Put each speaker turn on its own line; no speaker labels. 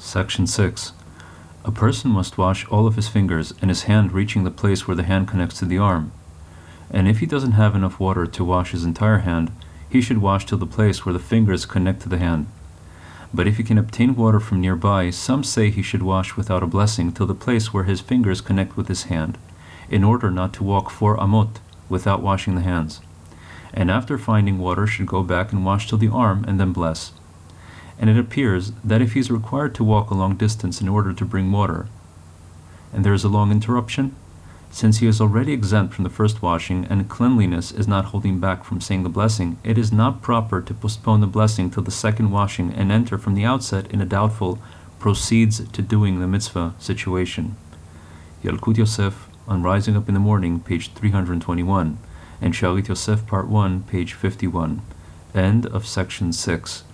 Section 6. A person must wash all of his fingers and his hand reaching the place where the hand connects to the arm. And if he doesn't have enough water to wash his entire hand, he should wash till the place where the fingers connect to the hand. But if he can obtain water from nearby, some say he should wash without a blessing till the place where his fingers connect with his hand, in order not to walk four amot without washing the hands. And after finding water should go back and wash till the arm and then bless. And it appears that if he is required to walk a long distance in order to bring water, and there is a long interruption, since he is already exempt from the first washing and cleanliness is not holding back from saying the blessing, it is not proper to postpone the blessing till the second washing and enter from the outset in a doubtful proceeds to doing the mitzvah situation. Yalkut Yosef on Rising Up in the Morning, page 321, and Shalit Yosef, part 1, page 51. End of section 6.